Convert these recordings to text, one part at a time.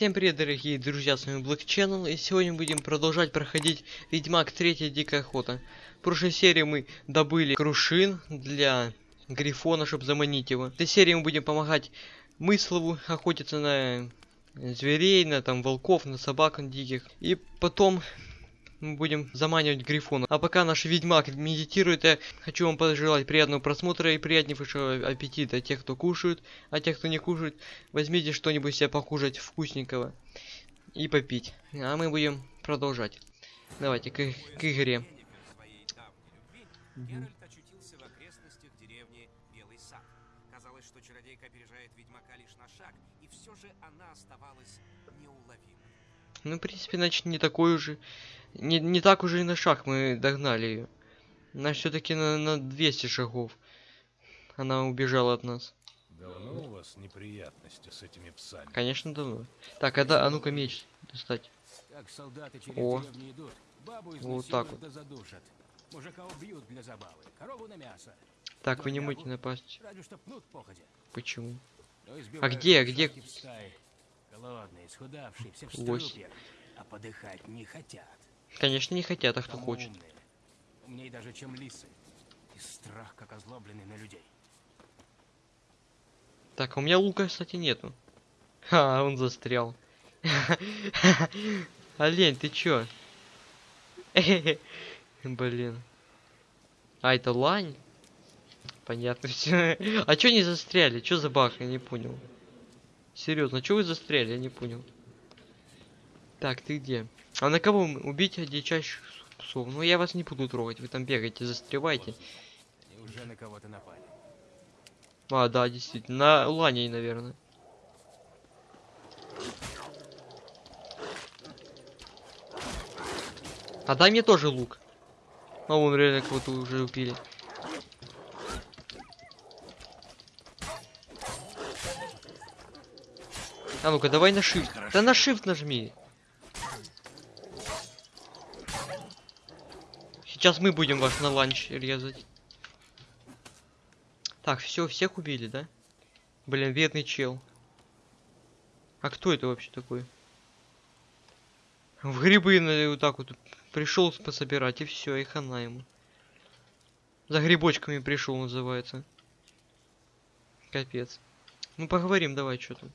Всем привет, дорогие друзья, с вами Black Channel, и сегодня будем продолжать проходить Ведьмак 3 Дикая Охота. В прошлой серии мы добыли крушин для Грифона, чтобы заманить его. В этой серии мы будем помогать Мыслову охотиться на зверей, на там волков, на собак диких. И потом мы будем заманивать Грифона. А пока наш Ведьмак медитирует, я хочу вам пожелать приятного просмотра и приятнейшего аппетита тех, кто кушает. А тех, кто не кушает, возьмите что-нибудь себе покушать вкусненького и попить. А мы будем продолжать. Давайте к, к игре. Геральт очутился в окрестностях деревни Белый Сад. Казалось, что чародейка опережает ведьмака лишь на шаг, и все же она оставалась неуловимой. Ну, в принципе, значит, не такой уже... Не, не так уже и на шаг мы догнали ее. Она все-таки на, на 200 шагов. Она убежала от нас. Давно у вас неприятности с этими псами? Конечно, давно. Так, а, да, а ну-ка меч достать. Как солдаты через О. идут, бабу Вот так вот. да задушат. Мужика убьют для забавы, корову на мясо. Так, вы не можете напасть. Разве что пнут походя. Почему? Избивают где, где? Голодные, исхудавшие, все в а подыхать не хотят. Конечно, не хотят, а кто Потому хочет. умные. Умнее даже, чем лисы. И страх, как озлобленный на людей. Так, а у меня лука, кстати, нету. Ха, он застрял. Олень, ты чё? Блин. А, это лань? Понятно все. А чё не застряли? Чё за баг? Я не понял. Серьезно, чё вы застряли? Я не понял. Так, ты где? А на кого убить дичайших псов? Ну я вас не буду трогать, вы там бегаете, застревайте. И уже на кого-то напали. А, да, действительно. На ланей, наверное. А дай мне тоже лук. А вон реально кого-то уже убили. А ну-ка, давай на shift. Да на shift нажми. Сейчас мы будем вас на ланч резать. Так, все, всех убили, да? Блин, бедный чел. А кто это вообще такой? В грибы на- вот так вот пришел пособирать и все, и хана ему. За грибочками пришел, называется. Капец. Ну поговорим, давай, что там.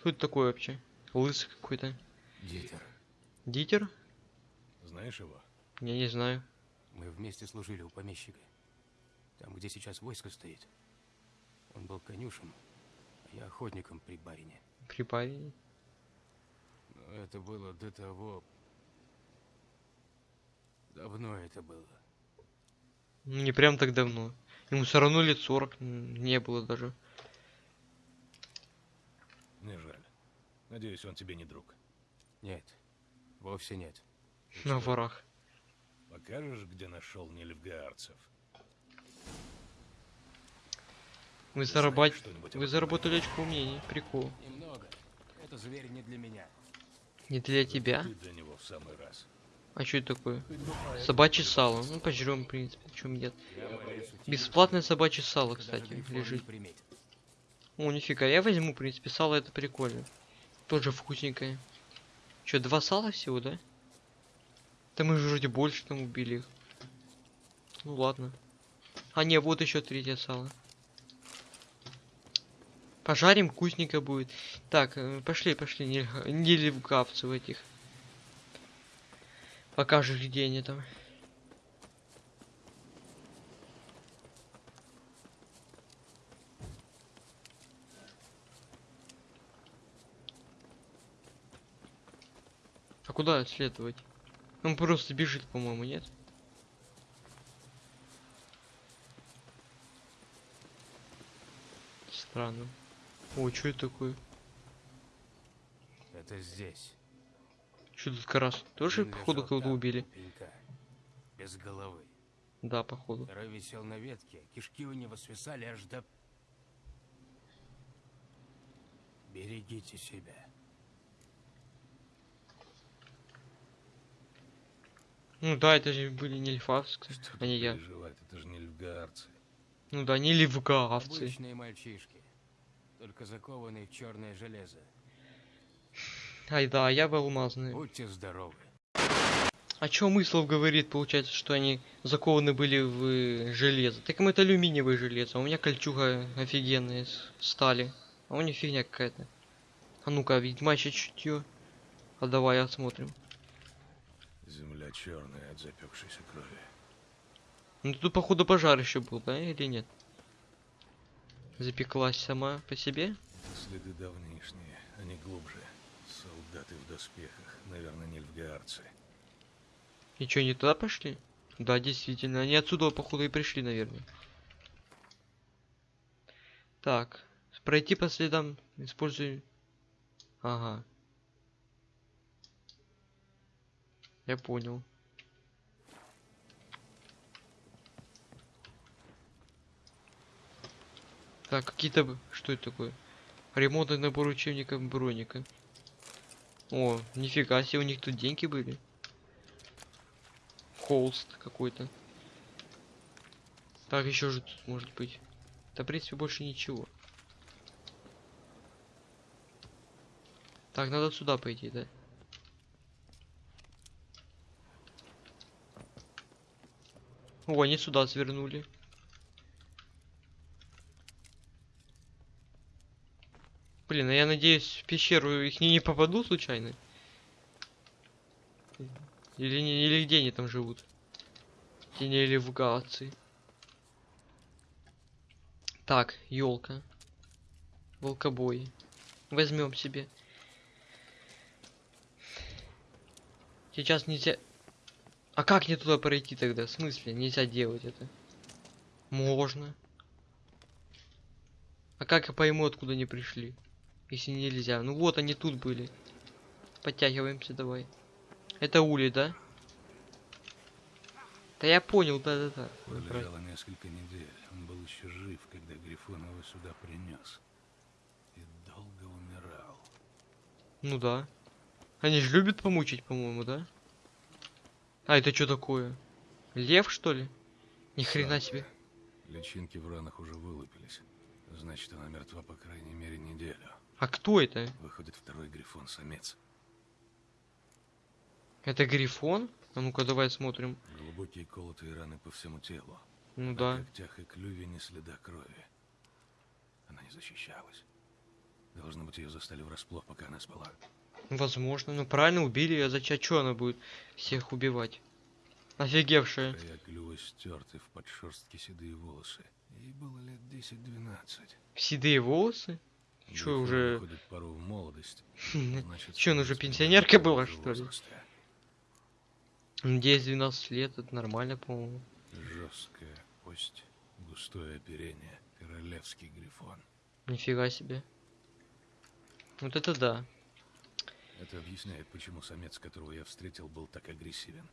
Кто это такой вообще? Лысый какой-то. Дитер, Дитер? Знаешь его? Я не знаю. Мы вместе служили у помещика. Там, где сейчас войско стоит. Он был конюшем, а я охотником при барине. При паре. Но это было до того... Давно это было. Ну, Не прям так давно. Ему все равно лет 40 м, не было даже. Мне жаль. Надеюсь, он тебе не друг. Нет, вовсе нет. На ворах. Покажешь, где нашел нельфгаарцев? Вы, зарабат... Вы заработали очко мнений. Прикол. Немного. Это зверь не для меня. Не для тебя? Для него в самый раз. А что это такое? Собачье сало. Ну, пожрем, в принципе. Чем нет? В Бесплатное собачье сало, кстати, лежит. О, нифига, я возьму, в принципе, сало это прикольно. Тоже вкусненькое. Че, два сала всего, да? Да мы же вроде больше там убили их. Ну ладно. А не, вот еще третье сало. Пожарим, вкусненько будет. Так, э, пошли, пошли, не, не левгавцев этих. Покажешь, где они там. А куда следовать? Он просто бежит, по-моему, нет? Странно. О, что это такое? Это здесь. Что тут карас? Тоже, походу, кого-то убили? пенька, Без головы. Да, походу. Второй висел на ветке, кишки у него свисали аж до... Берегите себя. Ну да, это же были не льфавцы, кстати, Что а не я. Это же нельфгаарцы. Ну да, не левгавцы. Обычные мальчишки, только закованные в черное железо. Ай да, я в алмазные. Будьте здоровы. А чё Мыслов говорит, получается, что они закованы были в э, железо? Так им это алюминиевое железо, а у меня кольчуга офигенная из стали. А у них фигня какая-то. А ну-ка, ведьмачье чутье. А давай осмотрим. Земля черная от запекшейся крови. Ну тут походу пожар еще был, да, или нет? Запеклась сама по себе? Следы давнишние, они глубже. Солдаты в доспехах, наверное, нильфгаарцы. И чё, не туда пошли? Да, действительно, они отсюда походу и пришли, наверное. Так, пройти по следам, используй... Ага. Я понял. Так, какие-то... Что это такое? Ремонтный набор учебника броника. О, нифига себе, у них тут деньги были. Холст какой-то. Так, еще же тут может быть. Да, в принципе, больше ничего. Так, надо сюда пойти, да? О, они сюда свернули. Блин, а я надеюсь, в пещеру их не, не попаду случайно? Или, не, или где они там живут? Тени или в Галации. Так, елка. Волкобой. Возьмем себе. Сейчас нельзя... А как мне туда пройти тогда? В смысле? Нельзя делать это. Можно. А как я пойму, откуда они пришли? Если нельзя. Ну вот они тут были. Подтягиваемся давай. Это улей, да? Да я понял, да-да-да. Пролежало несколько недель. Он был еще жив, когда Грифон его сюда принес. И долго умирал. Ну да. Они же любят помучить, по-моему, да? А, это что такое? Лев, что ли? Ни хрена себе. Личинки в ранах уже вылупились. Значит, она мертва по крайней мере неделю. А кто это? Выходит второй Грифон-самец. Это Грифон? А ну-ка, давай смотрим. Глубокие колотые раны по всему телу. Ну На да. когтях и клюве ни следа крови. Она не защищалась. Должно быть, ее застали врасплох, пока она спала. Возможно. Ну правильно, убили ее. Зачем? Чё она будет всех убивать? Офигевшая. Клюва стерты в подшерстке седые волосы. Ей было лет 10-12. Седые волосы? Грифон уже- пору в молодость. Значит, Чё, она уже пенсионерка была, что ли? возраста. 10-12 лет, это нормально, по-моему. Жесткая кость, густое оперение, королевский грифон. Нифига себе. Вот это да. Это объясняет, почему самец, которого я встретил, был так агрессивен.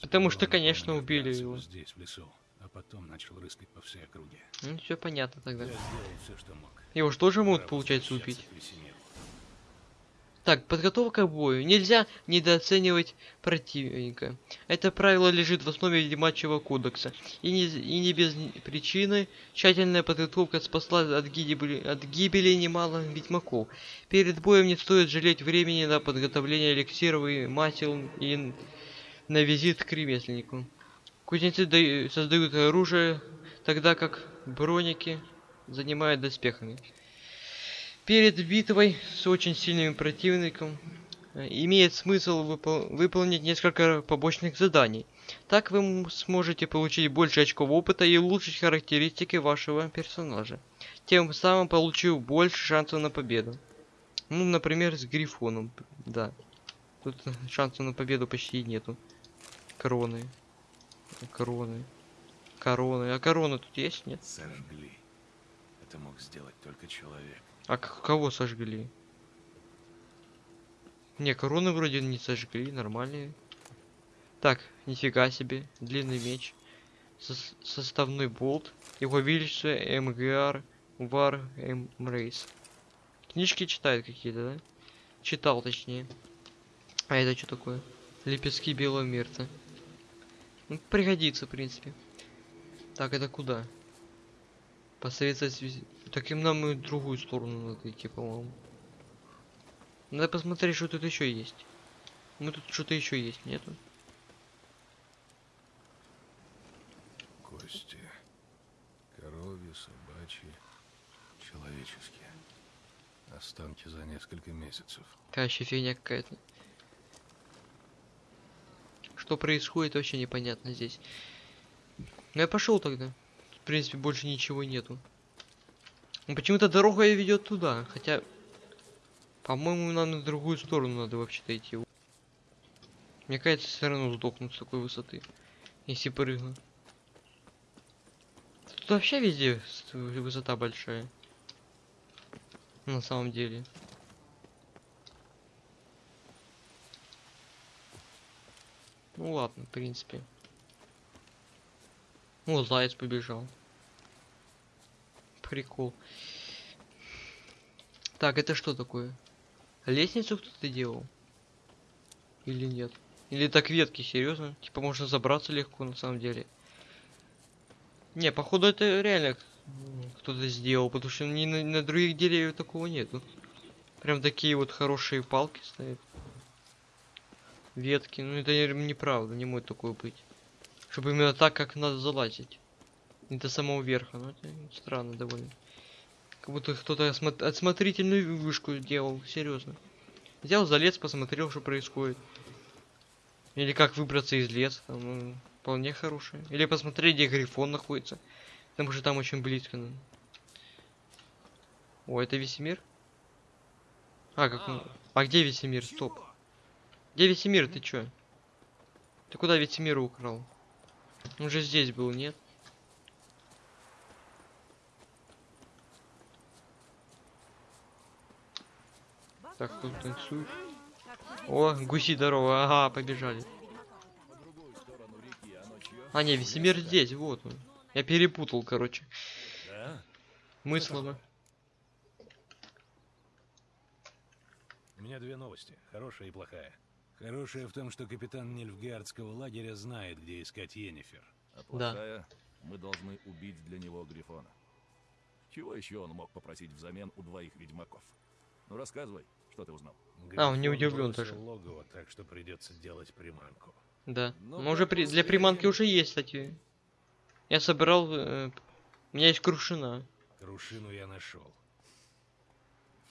Потому что, он конечно, убили его. Здесь, в лесу, а потом начал рыскать по всей округе. Ну, все понятно тогда. Я сделал все, что мог. Его же тоже могут, получается, убить. Так, подготовка к бою. Нельзя недооценивать противника. Это правило лежит в основе Ведьмачьего кодекса. И не, и не без причины тщательная подготовка спасла от гибели, от гибели немало ведьмаков. Перед боем не стоит жалеть времени на подготовление эликсиров и масел и на визит к ремесленнику. Кузнецы даю- создают оружие, тогда как броники занимают доспехами. Перед битвой с очень сильным противником э, имеет смысл выпол- выполнить несколько побочных заданий. Так вы сможете получить больше очков опыта и улучшить характеристики вашего персонажа. Тем самым получив больше шансов на победу. Ну, например, с Грифоном. Да. Тут шансов на победу почти нету. Короны. Короны. Короны. А корона тут есть? Нет? Сожгли. Это мог сделать только человек. А кого сожгли? Не, короны вроде не сожгли, нормальные. Так, нифига себе, длинный меч. Сос- составной болт. Его величество МГР Вар Рейс. Книжки читает какие-то, да? Читал, точнее. А это что такое? Лепестки белого мирта. Ну, пригодится, в принципе. Так, это куда? Посоветовать... виз- Так им нам и другую сторону надо идти, по-моему. Надо посмотреть, что тут еще есть. Ну тут что-то еще есть, нету? Кости. Коровьи, собачьи, человеческие. Останки за несколько месяцев. Какая фигня какая-то. Что происходит, вообще непонятно здесь. Ну я пошел тогда. В принципе, больше ничего нету. Ну, Почему-то дорога и ведет туда, хотя, по-моему, нам на другую сторону надо вообще-то идти. Мне кажется, все равно сдохнут с такой высоты, если прыгну. Тут вообще везде высота большая. На самом деле. Ну ладно, в принципе. О, заяц побежал. Прикол. Так, это что такое? Лестницу кто-то делал? Или нет? Или так ветки, серьезно? Типа можно забраться легко на самом деле. Не, походу это реально кто-то сделал, потому что ни на, на других деревьях такого нету. Прям такие вот хорошие палки стоят. Ветки, ну это не- неправда, не может такое быть. Чтобы именно так, как надо залазить. Не до самого верха, ну это странно довольно. Как будто кто-то отсмотрительную вышку делал, серьезно. Взял, залез, посмотрел, что происходит. Или как выбраться из леса, ну, вполне хорошее. Или посмотреть, где Грифон находится. Потому что там очень близко. ну. О, это весь мир? А, как он... А где Весемир? Стоп. Где Весемир, ты чё? Ты куда Весемира украл? Он же здесь был, нет? Так, тут танцует. О, гуси здорово, ага, побежали. А, не, Весемир здесь, вот он. Я перепутал, короче. Да? Мысленно. У меня две новости, хорошая и плохая. Хорошая в том, что капитан Нильфгардского лагеря знает, где искать Йеннифер. А плохая, мы должны убить для него Грифона. Чего еще он мог попросить взамен у двоих ведьмаков? Ну рассказывай, что ты узнал. А, он не удивлен даже. логово, так что придется делать приманку. Да. Ну, Ну, уже при... для приманки уже есть, кстати. Я собирал... э, У меня есть крушина. Крушину я нашел.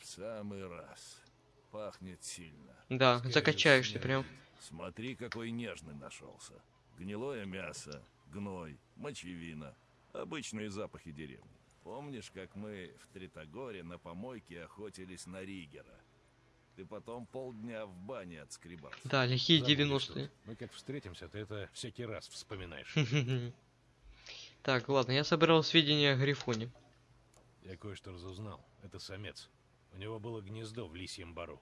В самый раз. Пахнет сильно. Да, Скажешь, закачаешься нет. прям. Смотри, какой нежный нашелся. Гнилое мясо, гной, мочевина. Обычные запахи деревни. Помнишь, как мы в Тритогоре на помойке охотились на Ригера? Ты потом полдня в бане отскребал. Да, лихие Забудешь 90-е. тут. Мы как встретимся, ты это всякий раз вспоминаешь. Так, ладно, я собирал сведения о Грифоне. Я кое-что разузнал. Это самец. У него было гнездо в лисьем бару.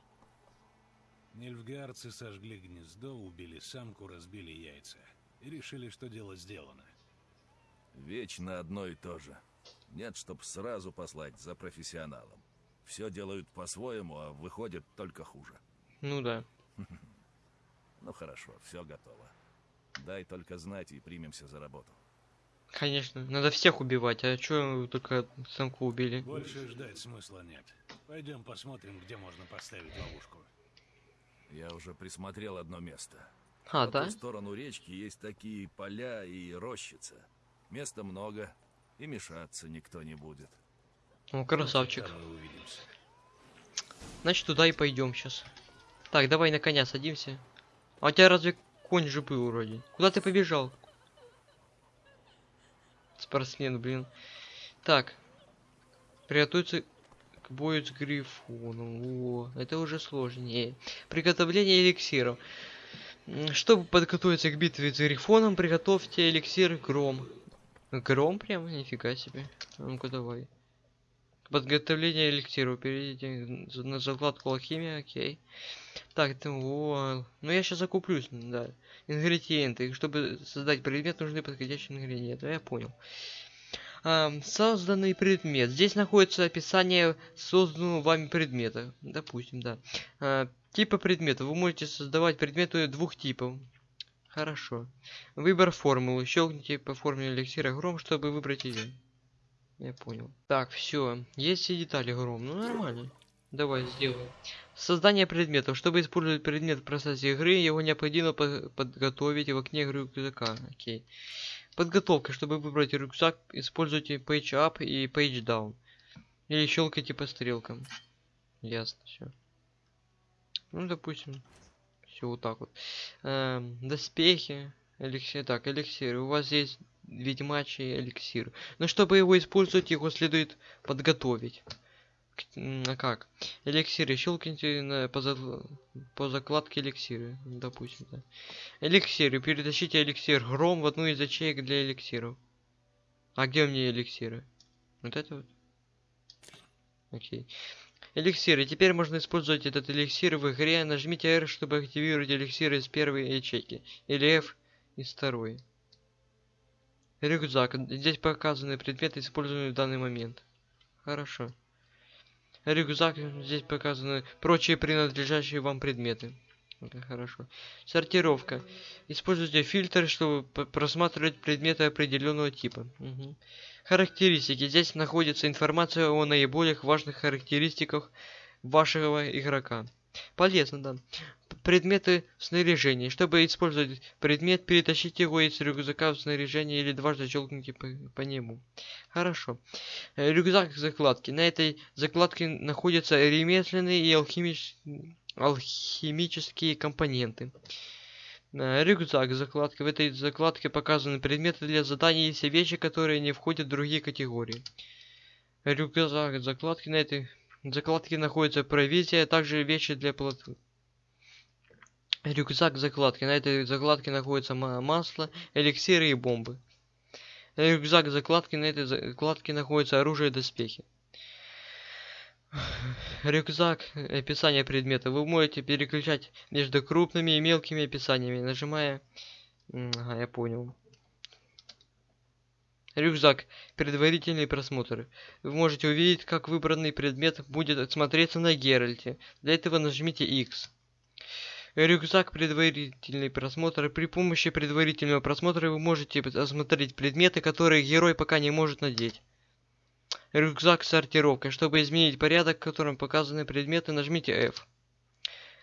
Нильфгаарцы сожгли гнездо, убили самку, разбили яйца. И решили, что дело сделано. Вечно одно и то же. Нет, чтоб сразу послать за профессионалом. Все делают по-своему, а выходит только хуже. Ну да. Ну хорошо, все готово. Дай только знать и примемся за работу. Конечно, надо всех убивать, а чё только самку убили? Больше ждать смысла нет. Пойдем посмотрим, где можно поставить ловушку. Я уже присмотрел одно место. А, По да? ту сторону речки есть такие поля и рощица. Места много, и мешаться никто не будет. О, красавчик. Там мы увидимся. Значит, туда и пойдем сейчас. Так, давай на коня садимся. А у тебя разве конь же был вроде? Куда ты побежал? Спортсмен, блин. Так. Приготовиться к бою с грифоном. О, это уже сложнее. Приготовление эликсиров. Чтобы подготовиться к битве с грифоном, приготовьте эликсир гром. Гром прям? Нифига себе. А Ну-ка давай. Подготовление эликсиров. Перейдите на закладку алхимия, окей. Так, это о, Ну я сейчас закуплюсь, да. Ингредиенты. Чтобы создать предмет, нужны подходящие ингредиенты. Я понял. Ам, созданный предмет. Здесь находится описание созданного вами предмета. Допустим, да. А, типа предмета. Вы можете создавать предметы двух типов. Хорошо. Выбор формулы. Щелкните по формуле эликсира гром, чтобы выбрать ее. Я понял. Так, все. Есть все детали гром. Ну нормально. Давай, сделаем. Создание предметов. Чтобы использовать предмет в процессе игры, его необходимо по- подготовить в окне рюкзака. Окей. Подготовка. Чтобы выбрать рюкзак, используйте Page Up и Page Down. Или щелкайте по стрелкам. Ясно, все. Ну, допустим, все вот так вот. Эм, доспехи, эликсир. Так, эликсир. У вас есть ведьмачий эликсир. Но чтобы его использовать, его следует подготовить. А как? Эликсиры. Щелкните по, за- по закладке эликсиры. Допустим, да. Эликсиры. Перетащите эликсир гром в одну из ячеек для эликсиров. А где у меня эликсиры? Вот это вот. Окей. Эликсиры. Теперь можно использовать этот эликсир в игре. Нажмите R, чтобы активировать эликсир из первой ячейки. Или F из второй. Рюкзак. Здесь показаны предметы, используемые в данный момент. Хорошо. Рюкзак. Здесь показаны прочие принадлежащие вам предметы. Это хорошо. Сортировка. Используйте фильтр, чтобы просматривать предметы определенного типа. Мгм. Характеристики. Здесь находится информация о наиболее важных характеристиках вашего игрока. Полезно, да. Предметы в снаряжении. Чтобы использовать предмет, перетащите его из рюкзака в снаряжение или дважды щелкните по, по нему. Хорошо. Э, Рюкзак закладки. На этой закладке находятся ремесленные и алхимич- алхимические компоненты. Э, Рюкзак закладка. В этой закладке показаны предметы для заданий и все вещи, которые не входят в другие категории. Рюкзак закладки. На этой закладке находится провизия, а также вещи для плотвы. Рюкзак закладки. На этой закладке находится ма- масло, эликсиры и бомбы. Рюкзак закладки. На этой закладке находится оружие и доспехи. Рюкзак. Описание предмета. Вы можете переключать между крупными и мелкими описаниями, нажимая... Ага, я понял. Рюкзак. Предварительный просмотр. Вы можете увидеть, как выбранный предмет будет смотреться на Геральте. Для этого нажмите X. Рюкзак. Предварительный просмотр. При помощи предварительного просмотра вы можете осмотреть предметы, которые герой пока не может надеть. Рюкзак сортировка. Чтобы изменить порядок, в котором показаны предметы, нажмите F.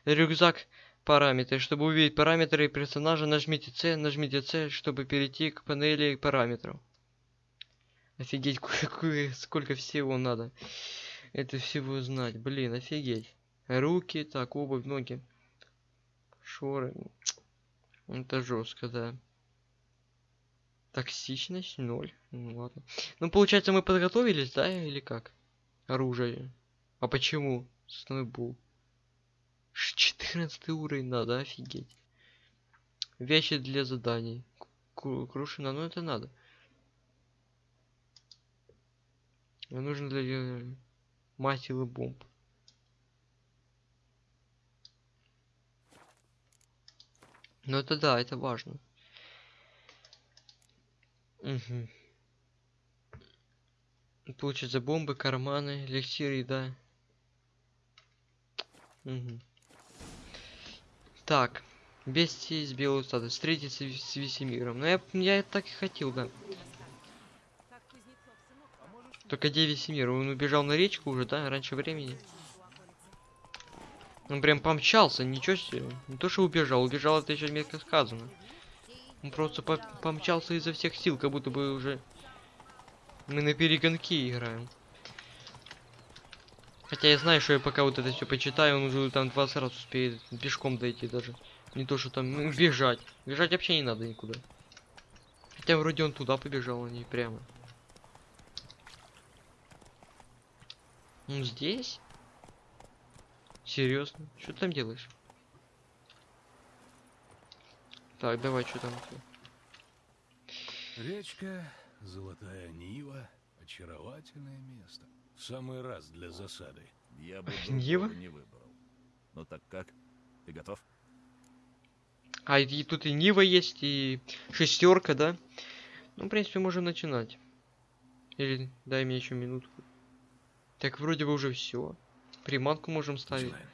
Рюкзак параметры. Чтобы увидеть параметры персонажа, нажмите C, нажмите C, чтобы перейти к панели параметров. Офигеть, сколько всего надо. Это всего знать. Блин, офигеть. Руки, так, обувь, ноги. Шоры. Это жестко, да. Токсичность ноль. Ну ладно. Ну получается мы подготовились, да, или как? Оружие. А почему? Снойбул. 14 уровень надо, офигеть. Вещи для заданий. Кру- Крушина, ну это надо. Мне нужно для мастила бомб. Ну это да, это важно. Угу. Получится бомбы, карманы, эликсир, еда. Угу. Так. Бестии из белого стада. Встретиться с Весемиром. Ну я, я так и хотел, да. Только где Весемир? Он убежал на речку уже, да? Раньше времени. Он прям помчался, ничего себе. Не то, что убежал, убежал это еще мягко сказано. Он просто по- помчался изо всех сил, как будто бы уже мы на перегонки играем. Хотя я знаю, что я пока вот это все почитаю, он уже там 20 раз успеет пешком дойти даже. Не то, что там ну, бежать. Бежать вообще не надо никуда. Хотя вроде он туда побежал, а не прямо. Ну здесь? Серьезно? Что ты там делаешь? Так, давай, что там? Речка, Золотая Нива, очаровательное место. В самый раз для засады. Я бы Нива? не выбрал. Ну так как? Ты готов? А, и тут и Нива есть, и шестерка, да? Ну, в принципе, можем начинать. Или дай мне еще минутку. Так, вроде бы уже все. Приманку можем ставить. Начинаем.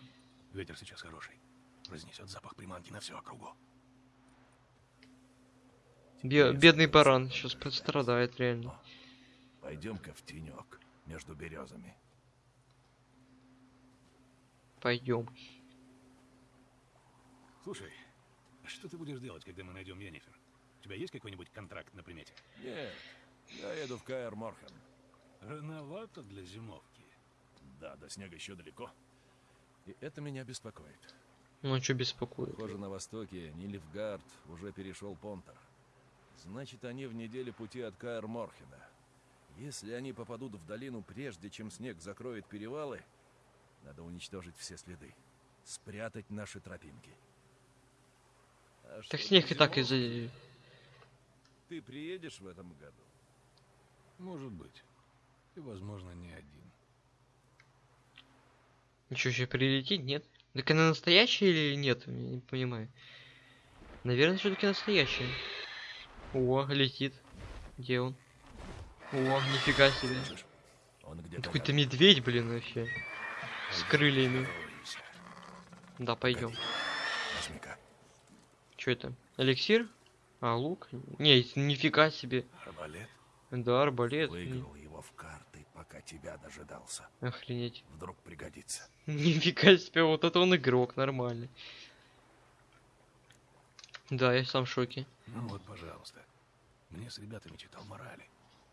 Ветер сейчас хороший. Разнесет запах приманки на всю округу. Бе- бедный баран сейчас пострадает реально. Пойдем-ка в тенек между березами. Пойдем. Слушай, а что ты будешь делать, когда мы найдем Йеннифер? У тебя есть какой-нибудь контракт на примете? Нет, я еду в Каэр Морхен. Рановато для зимовки. Да, до снега еще далеко. И это меня беспокоит. Ну, что беспокоит? Похоже, на востоке Нильфгард уже перешел Понтер. Значит, они в неделе пути от Каэр Морхена. Если они попадут в долину прежде, чем снег закроет перевалы, надо уничтожить все следы. Спрятать наши тропинки. А Так снег и так из-за... Ты приедешь в этом году? Может быть. И, возможно, не один. Ничего еще прилетит, нет? Так она настоящая или нет? Я не понимаю. Наверное, все-таки настоящая. О, летит. Где он? О, нифига себе. Какой-то медведь, блин, вообще. С крыльями. Да, пойдем. Что это? Эликсир? А, лук? Не, нифига себе. Арбалет? Да, арбалет. Выиграл его в карты, пока тебя дожидался. Охренеть. Вдруг пригодится. Нифига себе, вот это он игрок, нормальный. Да, я сам в шоке. Ну вот, пожалуйста. Мне с ребятами читал морали.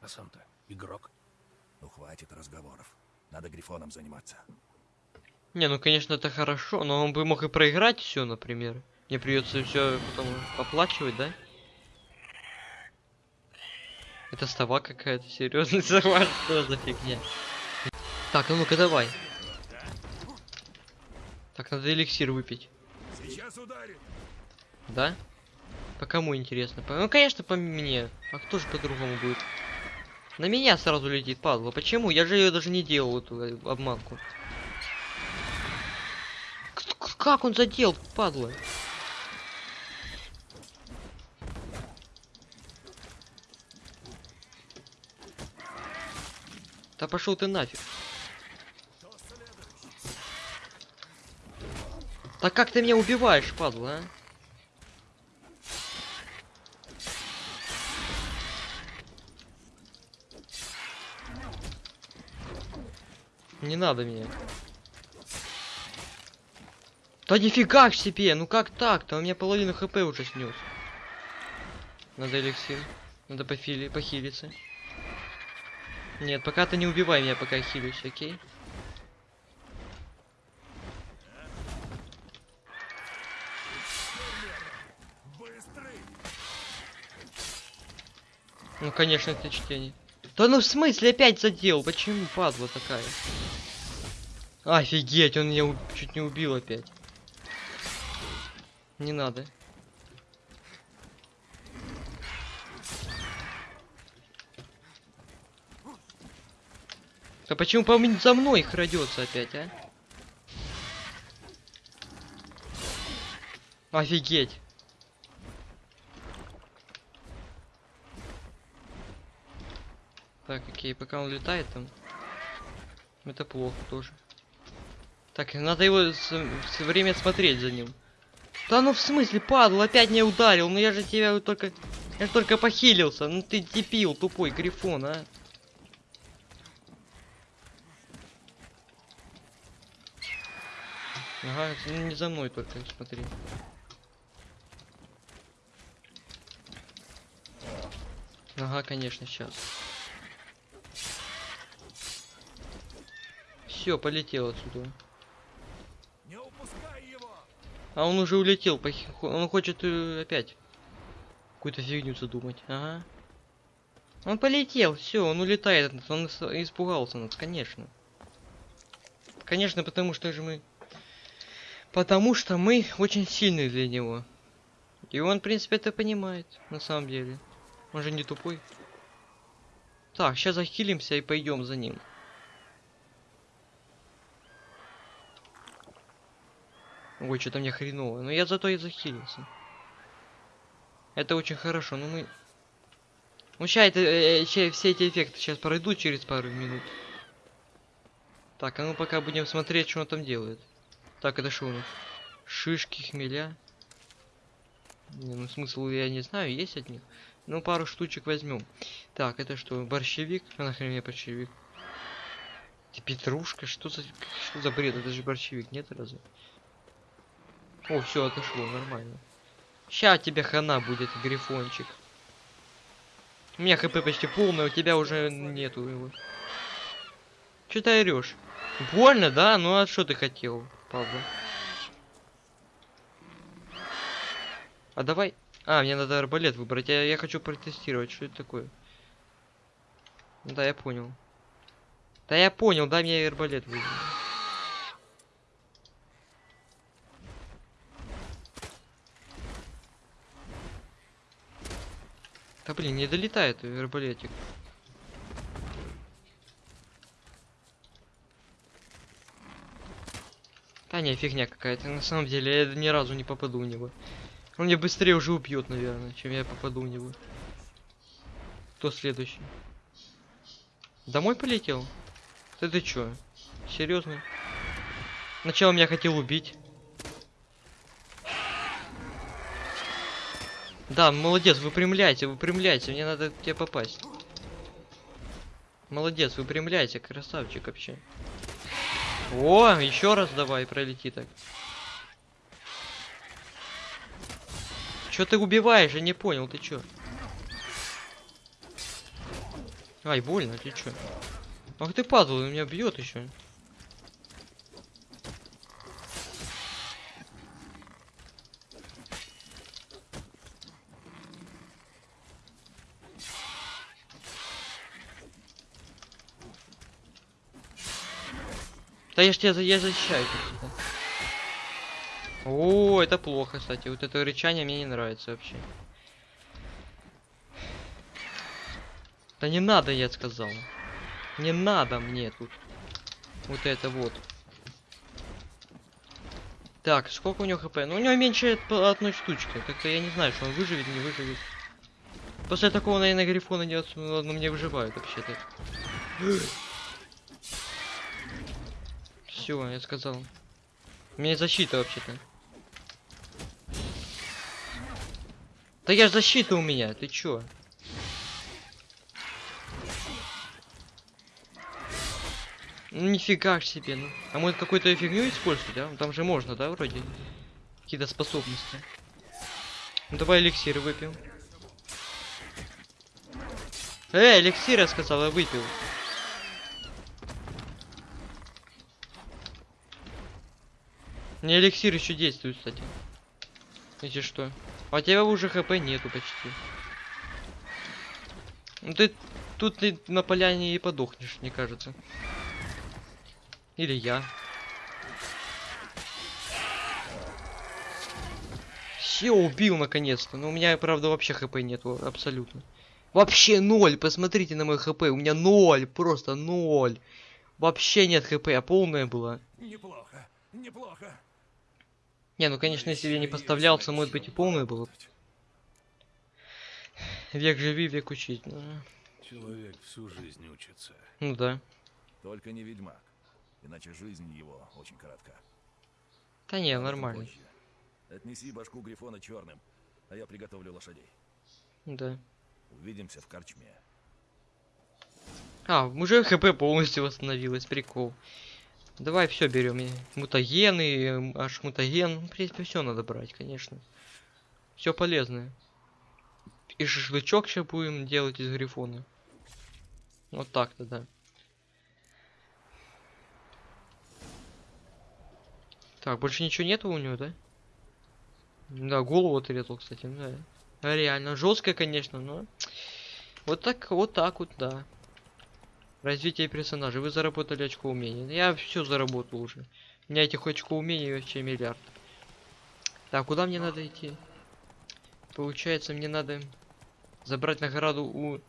А сам-то игрок. Ну хватит разговоров. Надо грифоном заниматься. Не, ну конечно это хорошо, но он бы мог и проиграть все, например. Мне придется все потом оплачивать, да? Это става какая-то, серьезный сова, что за фигня? Так, а ну-ка давай. Так, надо эликсир выпить. Сейчас ударит. Да? По кому интересно? По- Ну, конечно, по мне. А кто же по-другому будет? На меня сразу летит, падла. Почему? Я же ее даже не делал, эту э, обманку. К- Как он задел, падла? Да пошел ты нафиг. Так как ты меня убиваешь, падла, а? Не надо меня. Да нифига ж себе, ну как так-то? У меня половину хп уже снес. Надо эликсир. Надо пофили, похилиться. Нет, пока ты не убивай меня, пока хилюсь, окей? Ну, конечно, это чтение. Да ну в смысле опять задел? Почему падла такая? Офигеть, он меня чуть не убил опять. Не надо. Да почему по за мной крадется опять, а? Офигеть. Так, окей, пока он летает там. Это плохо тоже. Так, надо его все время смотреть за ним. Да ну в смысле, падал, опять не ударил. Ну я же тебя только... Я же только похилился. Ну ты дебил, тупой грифон, а. Ага, ну не за мной только, смотри. Ага, конечно, сейчас. Все, полетел отсюда. Не упускай его! А он уже улетел, хо- он хочет э, опять какую-то фигню задумать. Ага. Он полетел, все, он улетает, он ис- испугался нас, конечно. Конечно, потому что же мы... Потому что мы очень сильные для него. И он, в принципе, это понимает, на самом деле. Он же не тупой. Так, сейчас захилимся и пойдем за ним. Ой, что-то мне хреново. Но я зато и захилился. Это очень хорошо, но мы... Ну, ща это, э, ща все эти эффекты сейчас пройдут через пару минут. Так, а ну пока будем смотреть, что он там делает. Так, это что у нас? Шишки, хмеля. Не, ну смысл я не знаю, есть от них. Ну, пару штучек возьмем. Так, это что, борщевик? А нахрен мне борщевик? Ты петрушка? Что за, что за бред? Это же борщевик, нет разве? О, все, отошло, нормально. Ща тебе хана будет, грифончик. У меня хп почти полное, у тебя уже нету его. Че ты орешь? Больно, да? Ну а что ты хотел, Павла? А давай... А, мне надо арбалет выбрать. Я, я хочу протестировать, что это такое. Да, я понял. Да я понял, дай мне арбалет выбрать. Да блин, не долетает арбалетик. Да не, фигня какая-то. На самом деле, я ни разу не попаду в него. Он меня быстрее уже убьет, наверное, чем я попаду в него. Кто следующий? Домой полетел? Ты ты чё? Серьезно? Сначала меня хотел убить. Да, молодец, выпрямляйте, выпрямляйте, мне надо тебе попасть. Молодец, выпрямляйте, красавчик вообще. О, еще раз давай, пролети так. Чё ты убиваешь? Я не понял, ты чё? Ай, больно, ты чё? Ах ты падал, он меня бьет еще. Да я ж тебя я защищаю. О, это плохо, кстати. Вот это рычание мне не нравится вообще. Да не надо, я сказал. Не надо мне тут. Вот это вот. Так, сколько у него хп? Ну, у него меньше одной штучки. Как-то я не знаю, что он выживет, не выживет. После такого, наверное, грифона не ну, ладно, мне выживают вообще-то. Все, я сказал. У меня защита вообще-то. Да я ж защита у меня, ты чё? Ну нифига ж себе, ну. А может какую-то фигню использовать, да? Там же можно, да, вроде? Какие-то способности. Ну давай эликсир выпьем. Э, эликсир, я сказал, я выпил. Не эликсир еще действует, кстати. Если что. А у тебя уже хп нету почти. Ну ты тут ты на поляне и подохнешь, мне кажется. Или я. Все, убил наконец-то. Но у меня, правда, вообще хп нету, абсолютно. Вообще ноль, посмотрите на мой хп, у меня ноль, просто ноль. Вообще нет хп, а полная была. Неплохо, неплохо. Не, ну конечно, если я не поставлялся, может быть и полная была. Век живи, век учить. Ну, Человек всю жизнь учится. ну да. Только не ведьмак. Иначе жизнь его очень коротка. Да не, нормально. Отнеси башку Грифона черным, а я приготовлю лошадей. Да. Увидимся в корчме. А, уже хп полностью восстановилось, прикол. Давай все берем. Мутагены, эм, аж мутаген. Ну, В принципе, все надо брать, конечно. Все полезное. И шашлычок сейчас будем делать из грифона. Вот так-то, да. Так, больше ничего нету у него, да? Да, голову отрезал, кстати, да. Реально, жестко, конечно, но... Вот так, вот так вот, да. Развитие персонажа. Вы заработали очко умения. Я все заработал уже. У меня этих очков умений вообще миллиард. Так, куда мне надо идти? Получается, мне надо забрать награду у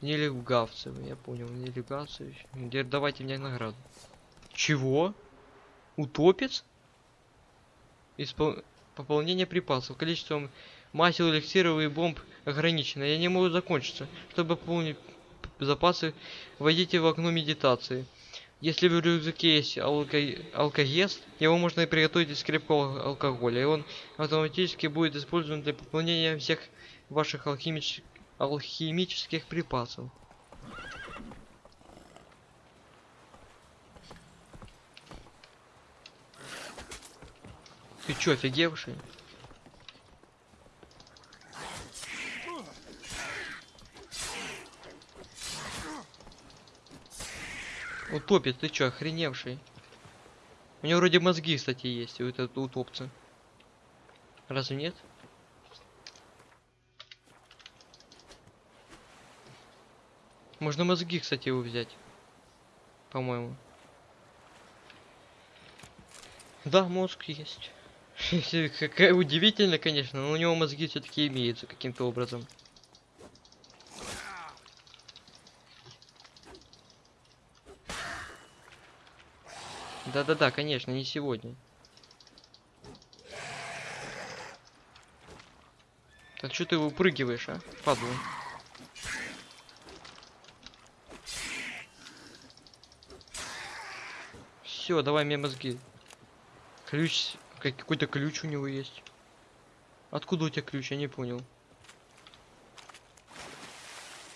нелегавцев. Я понял, нелегавцев. Где давайте мне награду. Чего? Утопец? Испол... Пополнение припасов. Количеством масел, эликсиров и бомб ограничено. Я не могу закончиться. Чтобы пополнить запасы, Войдите в окно медитации. Если в рюкзаке есть алко... алкогест, его можно и приготовить из крепкого алкоголя, и он автоматически будет использован для пополнения всех ваших алхимич... алхимических припасов. Ты чё, офигевший? Утопит, ты чё, охреневший? У него вроде мозги, кстати, есть, у этого утопца. Разве нет? Можно мозги, кстати, его взять. По-моему. Да, мозг есть. Какая удивительно, конечно, но у него мозги все-таки имеются каким-то образом. Да-да-да, конечно, не сегодня. Так что ты выпрыгиваешь, а? Падла. Все, давай мне мозги. Ключ, как- какой-то ключ у него есть. Откуда у тебя ключ? Я не понял.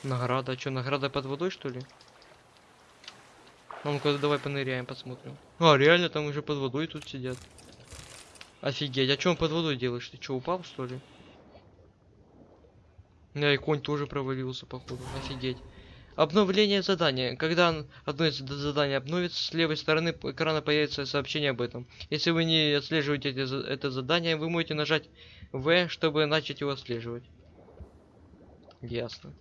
Награда, что, награда под водой, что ли? А ну-ка, давай поныряем, посмотрим. А, реально, там уже под водой тут сидят. Офигеть, а что он под водой делаешь? Ты что, упал, что ли? Да, и конь тоже провалился, походу. Офигеть. Обновление задания. Когда одно из зад- заданий обновится, с левой стороны экрана появится сообщение об этом. Если вы не отслеживаете за- это задание, вы можете нажать В, чтобы начать его отслеживать. Ясно.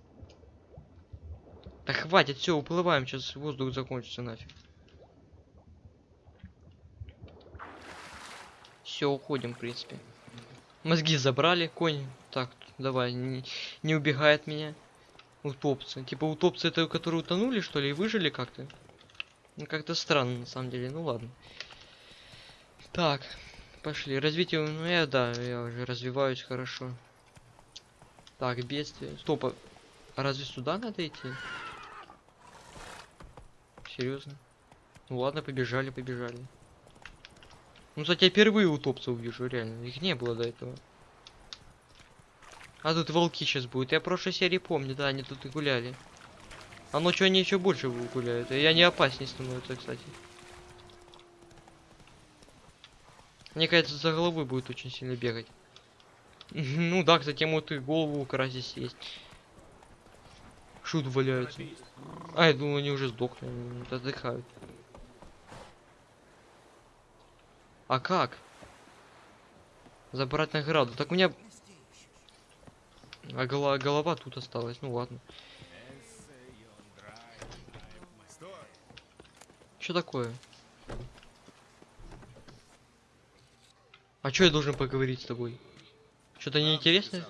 Да хватит, все, уплываем, сейчас воздух закончится нафиг. Все, уходим, в принципе. Мозги забрали, конь. Так, давай, не, не убегай меня. Утопцы. Типа утопцы это, которые утонули, что ли, и выжили как-то? Ну, как-то странно, на самом деле. Ну, ладно. Так, пошли. Развитие, ну, я, да, я уже развиваюсь хорошо. Так, бедствие. Стоп, а разве сюда надо идти? Серьезно? Ну ладно, побежали, побежали. Ну, кстати, я впервые утопцев вижу, реально. Их не было до этого. А тут волки сейчас будут. Я прошлой серии помню, да, они тут и гуляли. А ночью они еще больше гуляют. И они опаснее становятся, кстати. Мне кажется, за головой будет очень сильно бегать. Ну да, кстати, могут и голову украсить съесть. Шут валяются. А, я думал, они уже сдохли, отдыхают. А как? Забрать награду. Так у меня... А гола- голова тут осталась, ну ладно. Что такое? А что я должен поговорить с тобой? Что-то неинтересное?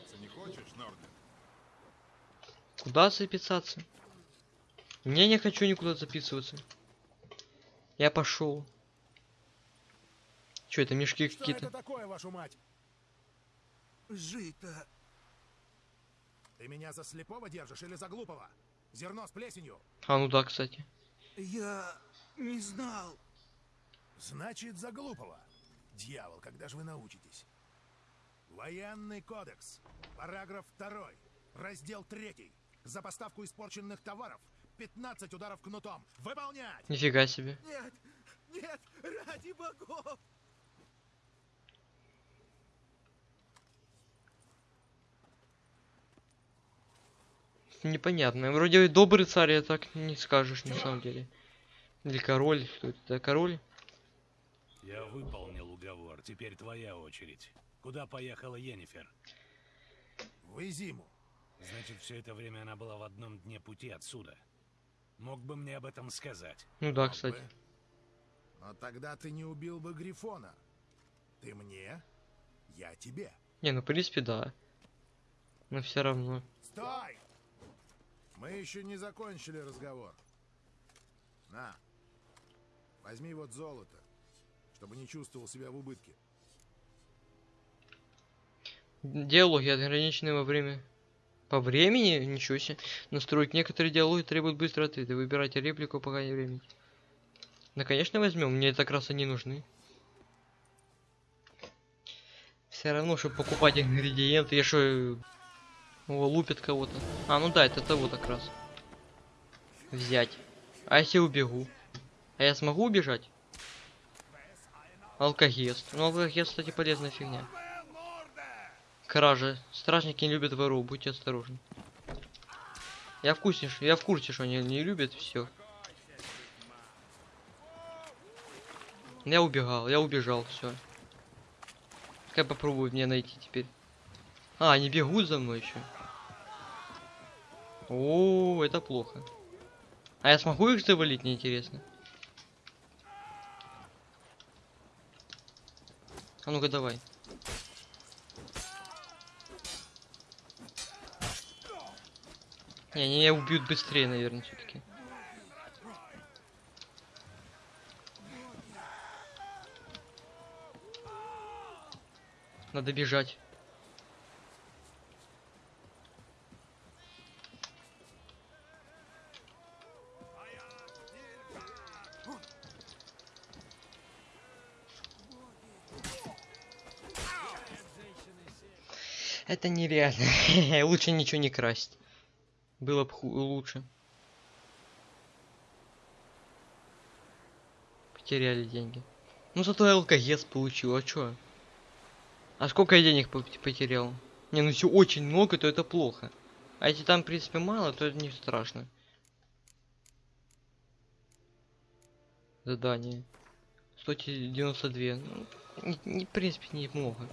Куда записаться? Не, не хочу никуда записываться. Я пошел. Что это мешки какие-то? такое, вашу мать? Жито. Ты меня за слепого держишь или за глупого? Зерно с плесенью. А ну да, кстати. Я не знал. Значит, за глупого. Дьявол, когда же вы научитесь? Военный кодекс. Параграф 2. Раздел 3. За поставку испорченных товаров 15 ударов кнутом. Выполнять! Нифига себе. Нет, нет, ради богов. Непонятно. Вроде и добрый царь, я так не скажешь на самом деле. Или король. Кто это? Да, король? Я выполнил уговор, теперь твоя очередь. Куда поехала Йеннифер? В Изиму. Значит, все это время она была в одном дне пути отсюда. Мог бы мне об этом сказать. Ну да, кстати. Но тогда ты не убил бы Грифона. Ты мне, я тебе. Не, ну в принципе да. Но все равно. Стой! Мы еще не закончили разговор. На, возьми вот золото, чтобы не чувствовал себя в убытке. Диалоги ограничены во время... По времени? Ничего себе. Настроить некоторые диалоги требуют быстрого ответа. Выбирайте реплику, пока не времени. Да, конечно, возьмем. Мне это как раз они нужны. Все равно, чтобы покупать ингредиенты, я что... О, лупит кого-то. А, ну да, это того как раз. Взять. А если убегу? А я смогу убежать? Алкогест. Ну, алкогест, кстати, полезная фигня. Кража. Стражники не любят воров, будьте осторожны. Я в курсе, ш- я в курсе, что они не любят все. Я убегал, я убежал, все. Как попробую мне найти теперь. А, они бегут за мной еще. О, это плохо. А я смогу их завалить, мне интересно. А ну-ка давай. Не, меня убьют быстрее, наверное, все-таки. Надо бежать. Это нереально. Лучше ничего не красть. Было бы лучше. Потеряли деньги. Ну зато я получил, а чё? А сколько я денег по- потерял? Не, ну если очень много, то это плохо. А если там, в принципе, мало, то это не страшно. Задание. 192. Ну, не, не, в принципе, немного.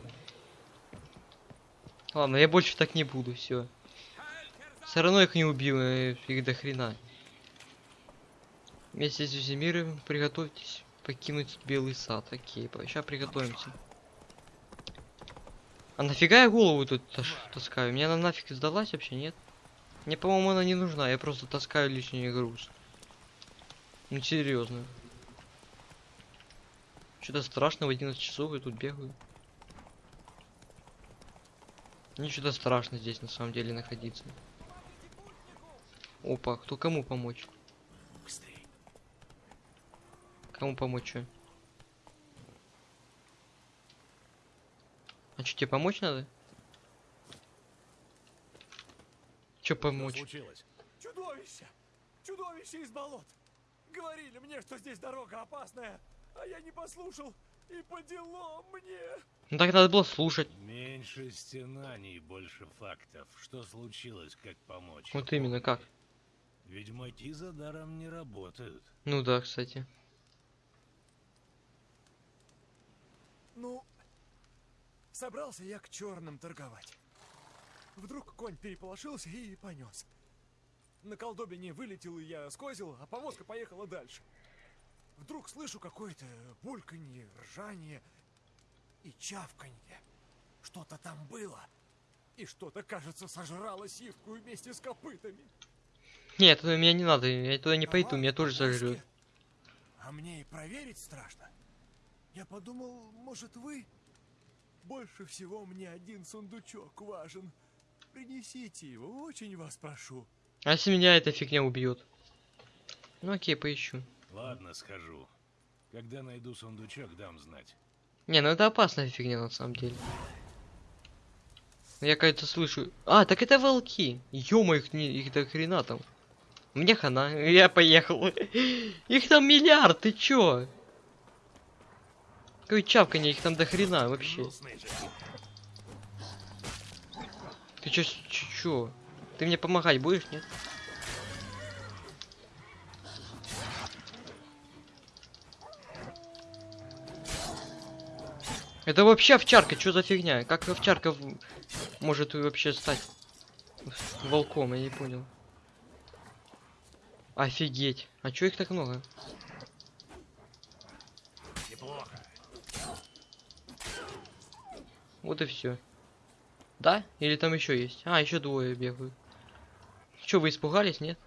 Ладно, я больше так не буду, все. Все равно их не убил, э, их до хрена. Вместе с Зюзимиром приготовьтесь покинуть Белый сад. Окей, сейчас приготовимся. А нафига я голову тут таскаю? Мне она нафиг сдалась вообще, нет? Мне, по-моему, она не нужна, я просто таскаю лишний груз. Ну, серьезно. Что-то страшно, в 11 часов я тут бегаю. Ничего страшно здесь на самом деле находиться. Опа, кто кому помочь? Быстрей. Кому помочь чё? А что, тебе помочь надо? Чё Что помочь? случилось? Чудовище! Чудовище из болот! Говорили мне, что здесь дорога опасная, а я не послушал. И по делам мне. Ну так надо было слушать. Меньше стенаний, больше фактов. Что случилось, как помочь? Вот именно, как? Ведьмаки за даром не работают. Ну да, кстати. Ну, собрался я к черным торговать. Вдруг конь переполошился и понес. На колдобине вылетел и я скозил, а повозка поехала дальше. Вдруг слышу какое-то бульканье, ржание и чавканье. Что-то там было. И что-то, кажется, сожрало сивку вместе с копытами. Нет, туда меня не надо, я туда не пойду, Товар меня тоже сожрет. А мне и проверить страшно. Я подумал, может вы? Больше всего мне один сундучок важен. Принесите его, очень вас прошу. А если меня эта фигня убьет? Ну окей, поищу. Ладно, схожу. Когда найду сундучок, дам знать. Не, ну это опасная фигня на самом деле. Я, кажется, слышу... А, так это волки. Ё их, не, их до хрена там. Мне хана, я поехал. Их там миллиард, ты чё? Какое чавканье, их там до хрена вообще. Ты чё, чё? Ты мне помогать будешь, нет? Это вообще овчарка, что за фигня? Как овчарка может вообще стать волком, я не понял. Офигеть. А чё их так много? Неплохо. Вот и все. Да? Или там еще есть? А, еще двое бегают. Че, вы испугались, нет?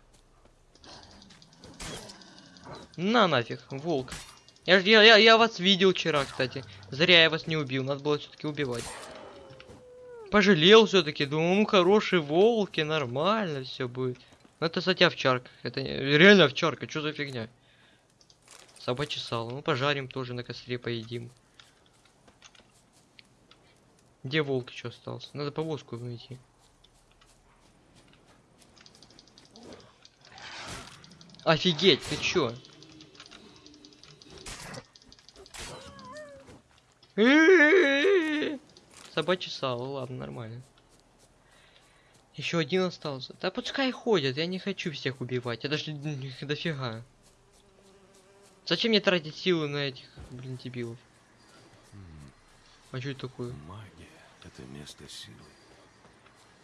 На нафиг, волк. Я, я, я, я вас видел вчера, кстати. Зря я вас не убил, надо было все-таки убивать. Пожалел все-таки, думал, ну хорошие волки, нормально все будет. Это, кстати, овчарка. Это реально овчарка, что за фигня? Собачье сало. Ну пожарим тоже на костре поедим. Где волк еще остался? Надо повозку найти. Офигеть, ты чё? Собачий сало, ладно, нормально. Еще один остался. Да пускай ходят, я не хочу всех убивать. Это же их дофига. Зачем мне тратить силы на этих, блин, дебилов? А что это такое? Магия — это место силы.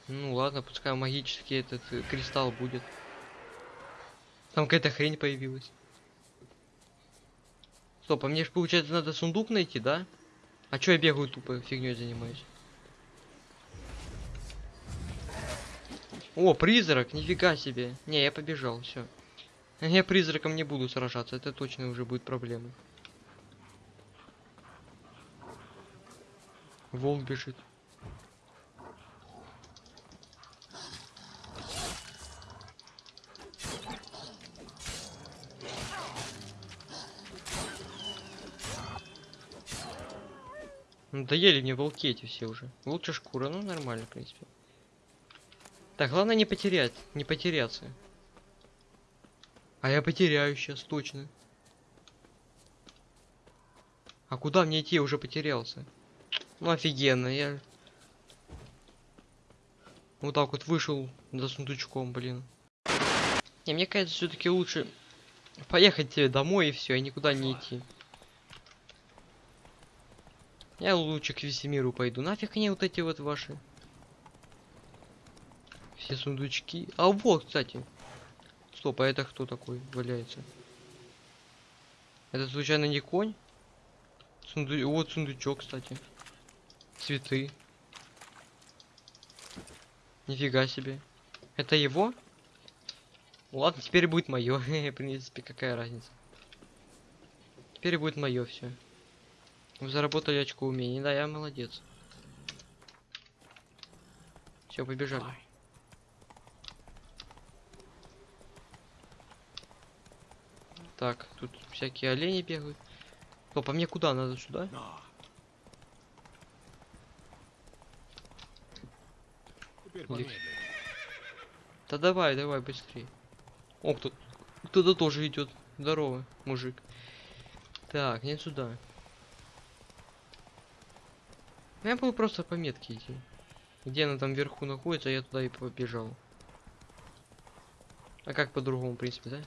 Ну ладно, пускай магический этот э, кристалл будет. Там какая-то хрень появилась. Стоп, а мне же получается надо сундук найти, да? А чё я бегаю тупо, фигней занимаюсь? О, призрак, нифига себе. Не, я побежал, все. Я призраком не буду сражаться, это точно уже будет проблема. Волк бежит. Надоели мне волки эти все уже. Лучше шкура, ну нормально, в принципе. Так, главное не потерять, не потеряться. А я потеряю сейчас, точно. А куда мне идти? Я уже потерялся. Ну офигенно, я... Вот так вот вышел за сундучком, блин. Не, мне кажется, все-таки лучше поехать тебе домой и все, и никуда не идти. Я лучше к Весемиру пойду. Нафиг мне вот эти вот ваши. Все сундучки. А вот, кстати. Стоп, а это кто такой валяется? Это случайно не конь? Сунду... Вот сундучок, кстати. Цветы. Нифига себе. Это его? Ладно, теперь будет мое. В принципе, какая разница. Теперь будет мое все. Вы заработали очко умений. Да, я молодец. Все, побежали. Так, тут всякие олени бегают. Но по мне куда надо сюда? Помедленнее. Да давай, давай быстрее. О, кто кто-то тоже идет. Здорово, мужик. Так, нет сюда. Ну, Я был просто по метке идти. Где она там вверху находится, я туда и побежал. А как по-другому, в принципе, да?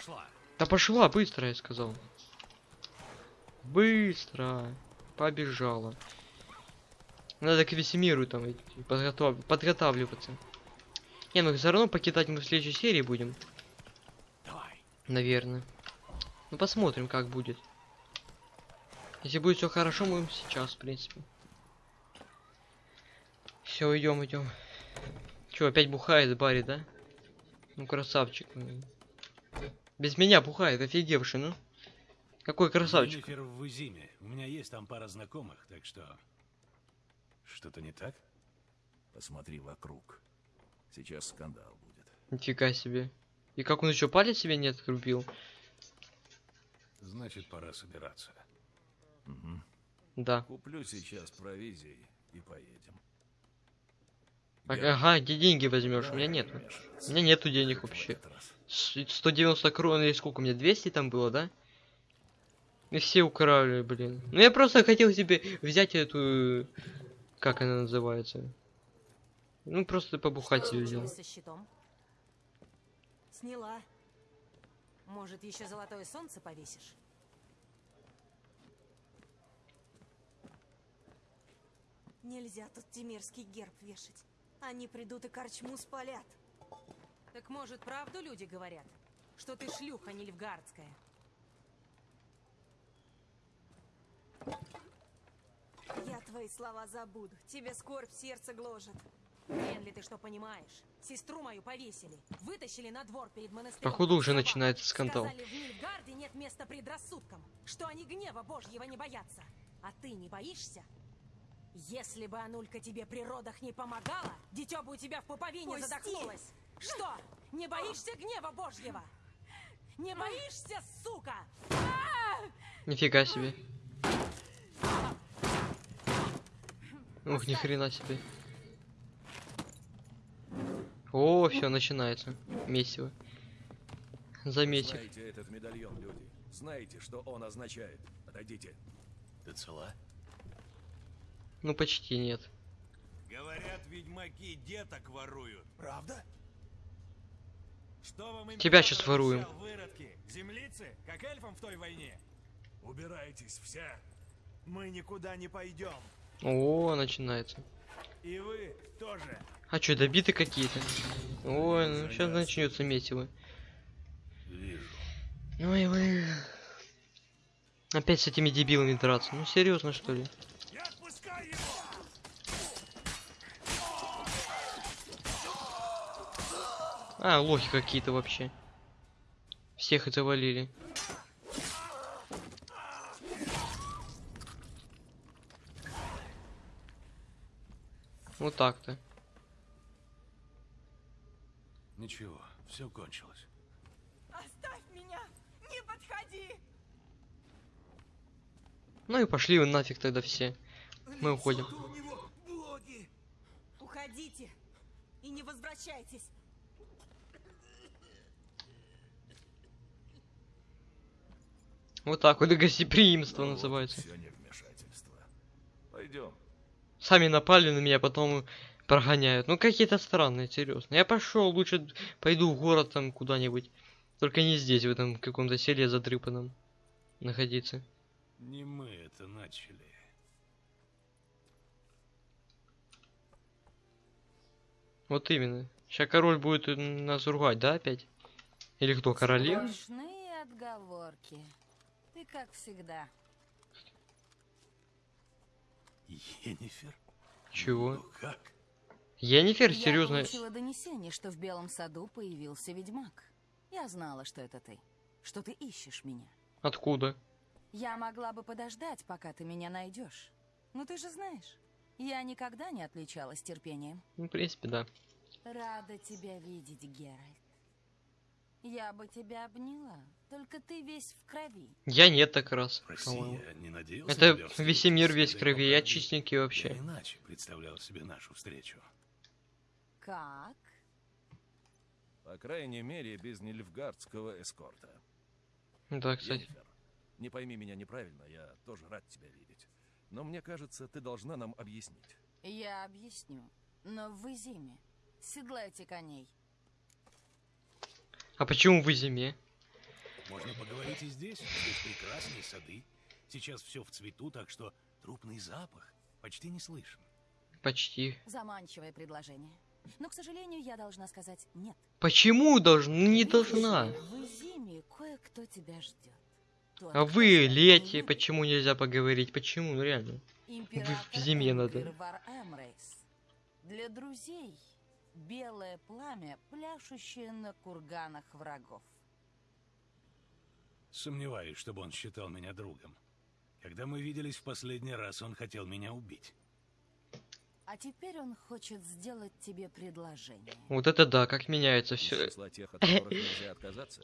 Пошла. Да пошла, быстро, я сказал. Быстро. Побежала. Надо к Весемиру там идти, подготов- подготавливаться. Не, ну все равно покидать мы в следующей серии будем. Давай. Наверное. Ну посмотрим, как будет. Если будет все хорошо, мы сейчас, в принципе. Все, идем, идем. Че, опять бухает Барри, да? Ну, красавчик. Без меня бухает, офигевший, ну. Какой красавчик. Енифер в Изиме. У меня есть там пара знакомых, так что... Что-то не так? Посмотри вокруг. Сейчас скандал будет. Нифига себе. И как он еще палец себе не отрубил? Значит, пора собираться. Мгм. Да. Куплю сейчас провизии и поедем. Я- ага, где деньги возьмешь? У меня нет. У меня нету денег вообще. этот раз. С- 190 крон или сколько у меня? 200 там было, да? И все украли, блин. Ну я просто хотел себе взять эту... Как она называется? Ну просто побухать себе взял. Сняла. Может, еще золотое солнце повесишь? Нельзя тут тимирский герб вешать. Они придут и корчму спалят. Так может, правду люди говорят? Что ты шлюха нильфгардская? Я твои слова забуду. Тебе скорбь сердце гложет. Ли ты что понимаешь? Сестру мою повесили. Вытащили на двор перед монастырем. Походу уже Слова. начинается скандал. Сказали, в нет места предрассудкам. Что они гнева божьего не боятся. А ты не боишься? Если бы Анулька тебе при родах не помогала, дитё бы у тебя в пуповине Пусти! задохнулось. Что, не боишься гнева божьего? Не боишься, сука? Нифига себе. Ух, ни хрена себе. О, все начинается. Месиво. Заметив. Знаете этот медальон, люди? Знаете, что он означает? Отойдите. Ты цела? Ну почти нет. Говорят, ведьмаки деток воруют. Правда? Что вам Тебя щас воруем. выродки? Землицы? Как эльфам в той войне? Убирайтесь все. Мы никуда не пойдем. О, начинается. И вы тоже. А что, добиты какие-то? Ой, ну сейчас начнется месиво. Вижу. Ой, блин. Опять с этими дебилами драться. Ну серьезно что ли? Я отпускаю его! А, лохи какие-то вообще. Всех и завалили. Вот так-то. Ничего, все кончилось. Оставь меня! Не подходи! Ну и пошли вы нафиг тогда все. Мы уходим. Уходите и не возвращайтесь. Вот так вот и гостеприимство называется. Не вмешательство. Пойдем. Сами напали на меня, потом прогоняют. Ну какие-то странные, серьезно. Я пошел, лучше пойду в город там куда-нибудь. Только не здесь, в этом каком-то селе задрыпанном находиться. Не мы это начали. Вот именно. Сейчас король будет нас ругать, да, опять? Или кто, королева? Сплошные отговорки. Ты как всегда. Енифер? Чего? Ну как? Енифер, Я серьезно? получила донесение, что в Белом саду появился ведьмак. Я знала, что это ты. Что ты ищешь меня. Откуда? Я могла бы подождать, пока ты меня найдешь. Но ты же знаешь, я никогда не отличалась терпением. Ну, в принципе, да. Рада тебя видеть, Геральт. Я бы тебя обняла, только ты весь в крови. Я нет так раз. Я не Это весь мир весь в крови, я чистенький Я вообще. иначе представлял себе нашу встречу. Как? По крайней мере, без нильфгардского эскорта. Да, кстати. Йеннифер, не пойми меня неправильно, я тоже рад тебя видеть. Но мне кажется, ты должна нам объяснить. Я объясню. Но в зиме. Седлайте коней. А почему в зиме? Можно поговорить и здесь. Здесь прекрасные сады. Сейчас все в цвету, так что трупный запах почти не слышен. Почти. Заманчивое предложение. Но, к сожалению, я должна сказать нет. Почему должна? Ну, не должна. В зиме кое-кто тебя ждет. Тот, А вы любит. почему нельзя поговорить? Почему? Ну реально. Император в зиме надо. Для друзей белое пламя, пляшущее на курганах врагов. Сомневаюсь, чтобы он считал меня другом. Когда мы виделись в последний раз, он хотел меня убить. А теперь он хочет сделать тебе предложение. Вот это да, как меняется все. числа тех, от которых нельзя отказаться.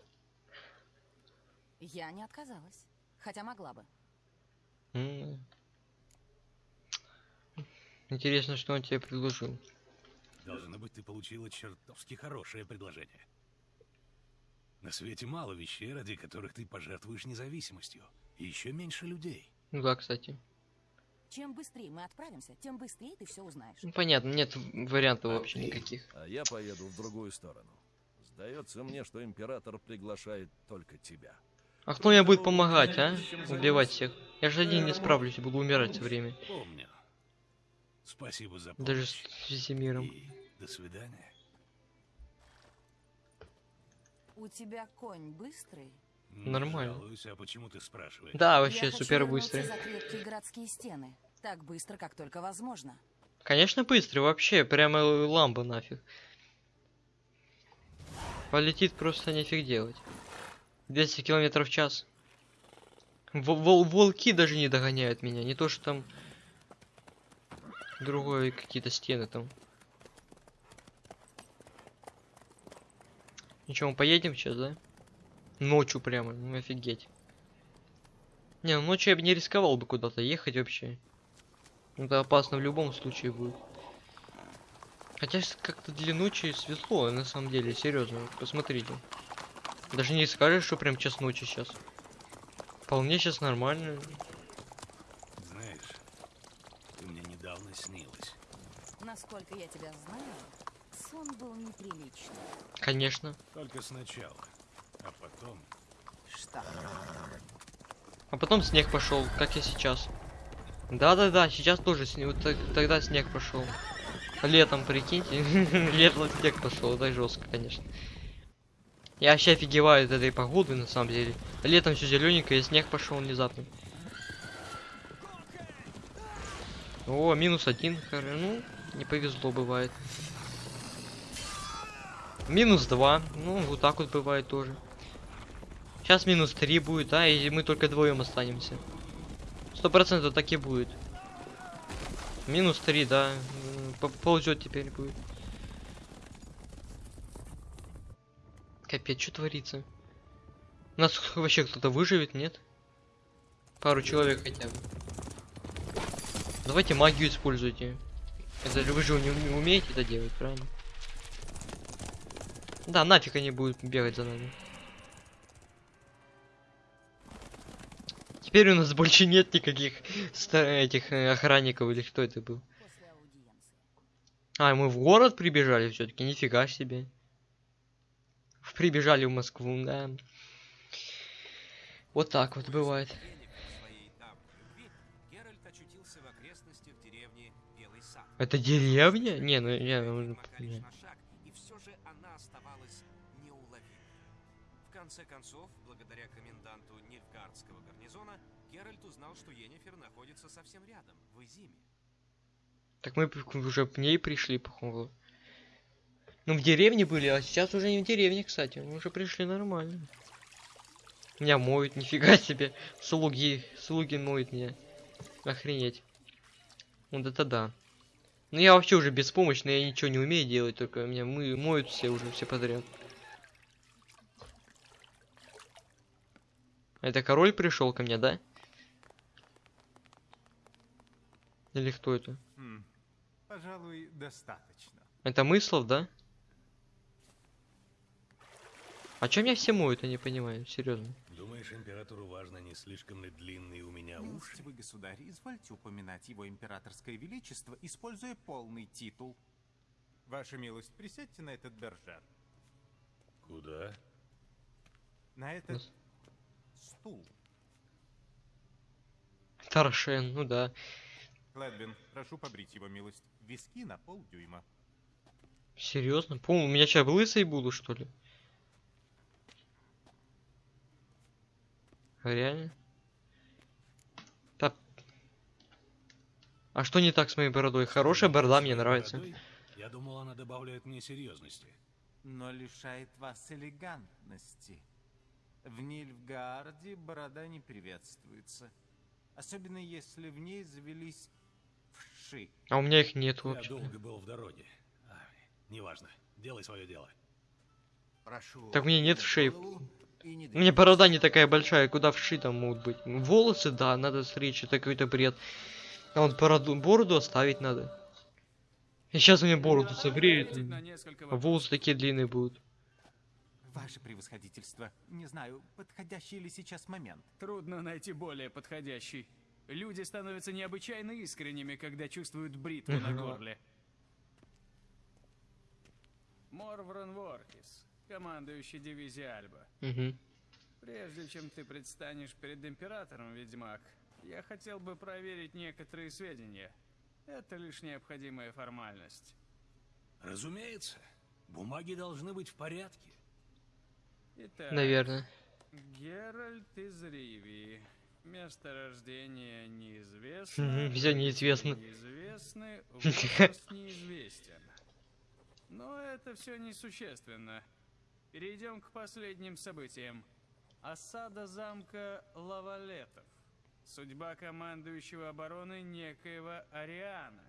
Я не отказалась, хотя могла бы. Интересно, что он тебе предложил. Должно быть, ты получила чертовски хорошее предложение. На свете мало вещей, ради которых ты пожертвуешь независимостью. И еще меньше людей. Ну да, кстати. Чем быстрее мы отправимся, тем быстрее ты все узнаешь. Ну понятно, нет вариантов вообще никаких. А я поеду в другую сторону. Сдается мне, что император приглашает только тебя. А кто мне будет помогать, а? Убивать всех. Я же один не справлюсь, буду умирать все время. Помню. Спасибо за помощь. Даже с Весемиром. И до свидания. У тебя конь быстрый? Не Нормально. жалуюсь, а почему ты спрашиваешь? Да, вообще супер быстрый. за крепкие городские стены. Так быстро, как только возможно. Конечно, быстрый, вообще, прямо ламба нафиг. Полетит просто нифиг делать. 200 километров в час. Во- вол- волки даже не догоняют меня, не то что там другое какие-то стены там. Ничего, мы поедем сейчас, да? Ночью прямо, ну офигеть. Не, ну ночью я бы не рисковал бы куда-то ехать вообще. Это опасно в любом случае будет. Хотя как-то для ночи светло, на самом деле, серьезно, посмотрите. Даже не скажешь, что прям час ночи сейчас. Вполне сейчас нормально. Знаешь, ты мне недавно снилась. Насколько я тебя знаю, сон был неприличный. Конечно. Только сначала. А потом... Что? А потом снег пошел, как и сейчас. Да-да-да, сейчас тоже снег. Вот так- тогда снег пошел. Летом, прикиньте. Летом снег пошел. Это жестко, конечно. Я вообще офигеваю от этой погоды, на самом деле. Летом все зелененькое, и снег пошел внезапно. О, минус один. хоро- Ну, не повезло, бывает. Минус два. Ну, вот так вот бывает тоже. Сейчас минус 3 будет, да, и мы только вдвоем останемся. Сто процентов так и будет. Минус 3, да. Ползет теперь будет. Капец, что творится? У нас вообще кто-то выживет, нет? Пару человек хотя бы. Давайте магию используйте. Это вы же не умеете это делать, правильно? Да, нафиг они будут бегать за нами. Теперь у нас больше нет никаких этих э, охранников или кто это был. А, мы в город прибежали все-таки, нифига себе. Прибежали в Москву, да. Вот так вот бывает. Это деревня? Не, ну я... ну, не. Конце концов, благодаря коменданту Нильфгардского гарнизона, Геральт узнал, что Йеннифер находится совсем рядом, в Изиме. Так мы уже к ней пришли, походу. Ну, в деревне были, а сейчас уже не в деревне, кстати. Мы уже пришли нормально. Меня моют, нифига себе. Слуги, слуги моют меня. Охренеть. Вот это да. Ну я вообще уже беспомощный, я ничего не умею делать, только меня мы моют все уже, все подряд. Это король пришел ко мне, да? Или кто это? Хм, пожалуй, достаточно. Это мыслов, да? А чё меня все моют, я не понимаю, серьезно. Думаешь, императору важно, не слишком ли длинные у меня уши? Милостивый государь, извольте упоминать его императорское величество, используя полный титул. Ваша милость, присядьте на этот бержер. Куда? На этот Нас- стул. Таршен, ну да. Клэдвин, прошу побрить его милость. Виски на полдюйма. Серьезно? Пол, у меня сейчас лысый буду, что ли? А Реально? Да. А что не так с моей бородой? Хорошая борода, мне нравится. бородой? Я думал, она добавляет мне серьезности. но лишает вас элегантности. В Нильфгаарде борода не приветствуется. Особенно если в ней завелись вши. А у меня их нет Я вообще. долго был в дороге. Ай, неважно. Делай свое дело. Прошу. Так мне нет вшей. голову и не У меня борода не такая большая, куда вши там могут быть. Волосы, да, надо стричь, это какой-то бред. А вот бороду, бороду оставить надо. И сейчас у меня бороду а вопросов. волосы такие длинные будут. Ваше превосходительство, не знаю, подходящий ли сейчас момент. Трудно найти более подходящий. Люди становятся необычайно искренними, когда чувствуют бритву на горле. Морврон Воркис, командующий дивизией Альба. Прежде чем ты предстанешь перед императором, ведьмак, я хотел бы проверить некоторые сведения. Это лишь необходимая формальность. Разумеется. Бумаги должны быть в порядке. Итак, Наверное. Геральт из Ривии. Место рождения неизвестно. Мгм, всё неизвестно. Неизвестны, возраст неизвестен. Но это все несущественно. Перейдем к последним событиям. Осада замка Лавалетов. Судьба командующего обороны некоего Ариана.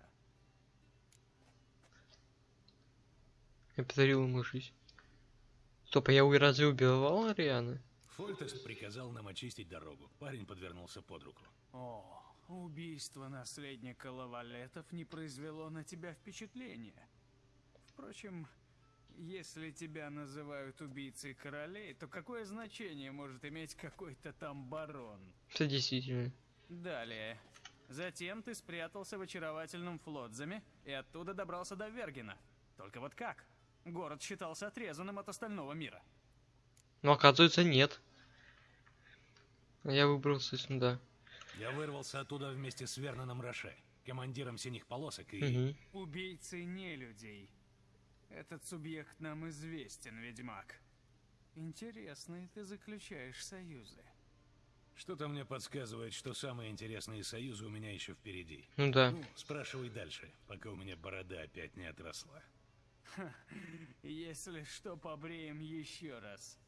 Я подарил ему жизнь. Стоп, а я разве убивал Арианы? Фольтест приказал нам очистить дорогу. Парень подвернулся под руку. О, убийство наследника Лавалетов не произвело на тебя впечатления. Впрочем, Если тебя называют убийцей королей, то какое значение может иметь какой-то там барон? Это действительно. Далее. Затем ты спрятался в очаровательном Флотзаме и оттуда добрался до Вергена. Только вот как? Город считался отрезанным от остального мира. Но оказывается нет. Я выбрался сюда. Я вырвался оттуда вместе с Верноном Роше, командиром синих полосок и... Мгм. Убийцы не людей. Этот субъект нам известен, ведьмак. Интересные ты заключаешь союзы. Что-то мне подсказывает, что самые интересные союзы у меня еще впереди. Ну да. Ну, спрашивай дальше, пока у меня борода опять не отросла. Если что, побреем еще раз.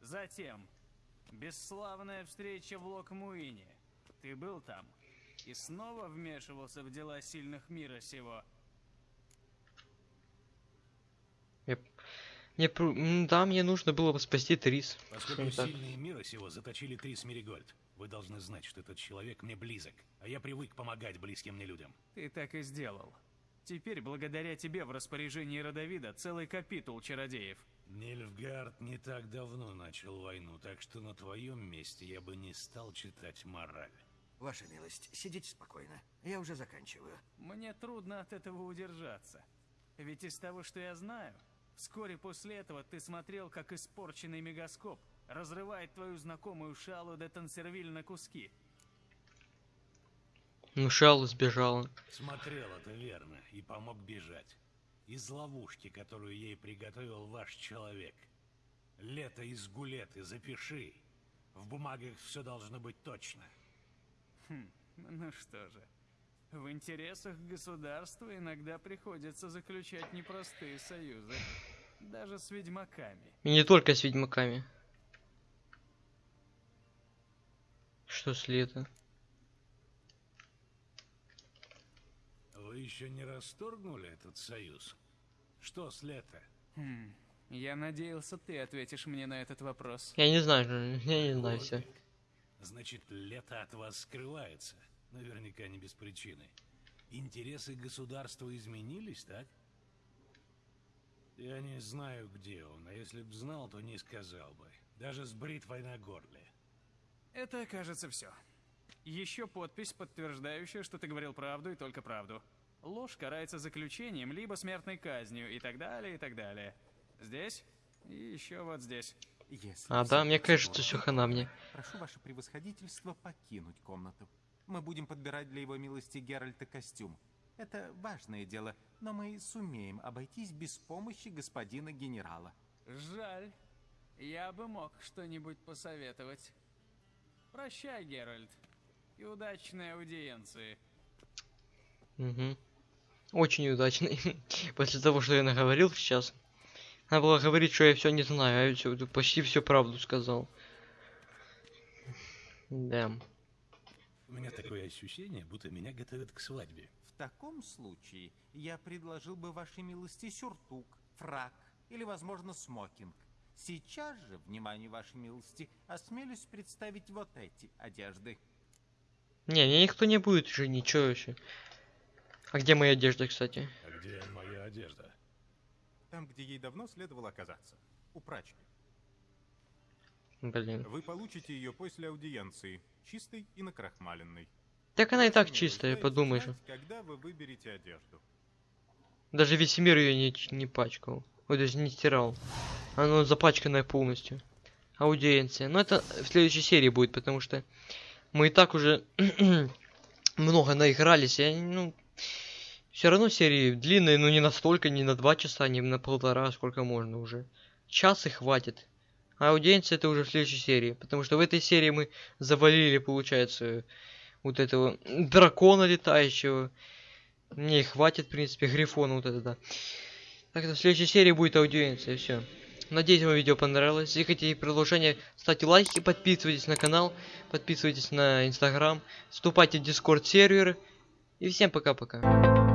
Затем, бесславная встреча в Локмуине. Ты был там и снова вмешивался в дела сильных мира сего. Мне, пру- м, да, мне нужно было бы спасти Трис. Поскольку сильные мира сего заточили Трис Меригольд, вы должны знать, что этот человек мне близок, а я привык помогать близким мне людям. Ты так и сделал. Теперь, благодаря тебе, в распоряжении Родовида целый капитул чародеев. Нильфгард не так давно начал войну, так что на твоем месте я бы не стал читать мораль. Ваша милость, сидите спокойно. Я уже заканчиваю. Мне трудно от этого удержаться. Ведь из того, что я знаю, вскоре после этого ты смотрел, как испорченный мегаскоп разрывает твою знакомую Шалу де Тансервиль на куски. Ну, Шалу сбежала. Смотрел это верно и помог бежать. Из ловушки, которую ей приготовил ваш человек. Лето из гулеты, запиши. В бумагах все должно быть точно. Хм, ну что же. В интересах государства иногда приходится заключать непростые союзы. Даже с ведьмаками. И не только с ведьмаками. Что с лета? Вы еще не расторгнули этот союз? Что с лета? Хм, я надеялся, ты ответишь мне на этот вопрос. Я не знаю, я не знаю все. Значит, лето от вас скрывается. Наверняка не без причины. Интересы государства изменились, так? Я не знаю, где он, а если б знал, то не сказал бы. Даже с бритвой на горле. Это, кажется, все. Еще подпись, подтверждающая, что ты говорил правду и только правду. Ложь карается заключением, либо смертной казнью, и так далее, и так далее. Здесь и еще вот здесь. Если А, да, мне кажется, все хана мне. Прошу ваше превосходительство покинуть комнату. Мы будем подбирать для его милости Геральта костюм. Это важное дело, но мы сумеем обойтись без помощи господина генерала. Жаль. Я бы мог что-нибудь посоветовать. Прощай, Геральт. И удачной аудиенции. Мгм. Очень удачный. После того, что я наговорил сейчас. Надо было говорить, что я все не знаю, а я всё- почти всю правду сказал. Да. У меня такое ощущение, будто меня готовят к свадьбе. В таком случае я предложил бы вашей милости сюртук, фрак или, возможно, смокинг. Сейчас же, внимание вашей милости, осмелюсь представить вот эти одежды. Не, мне никто не будет же ничего еще. А где моя одежда, кстати? А где моя одежда? Там, где ей давно следовало оказаться. У прачки. Блин. Вы получите ее после аудиенции, чистой и накрахмаленной. Так она и так чистая, подумай знать, же. Когда вы выберете одежду. Даже весь мир ее не, не пачкал. Ой, даже не стирал. Оно запачканное полностью. Аудиенция. Но это в следующей серии будет, потому что мы и так уже много наигрались. Я, ну, все равно серии длинные, но не настолько, не на два часа, не на полтора, сколько можно уже. Час и хватит. А аудиенция это уже в следующей серии. Потому что в этой серии мы завалили, получается, вот этого дракона летающего. Мне и хватит, в принципе, грифона вот это, да. Так что в следующей серии будет аудиенция, все. Надеюсь, вам видео понравилось. Если хотите продолжение, ставьте лайки, подписывайтесь на канал, подписывайтесь на инстаграм, вступайте в дискорд сервер. И всем пока-пока.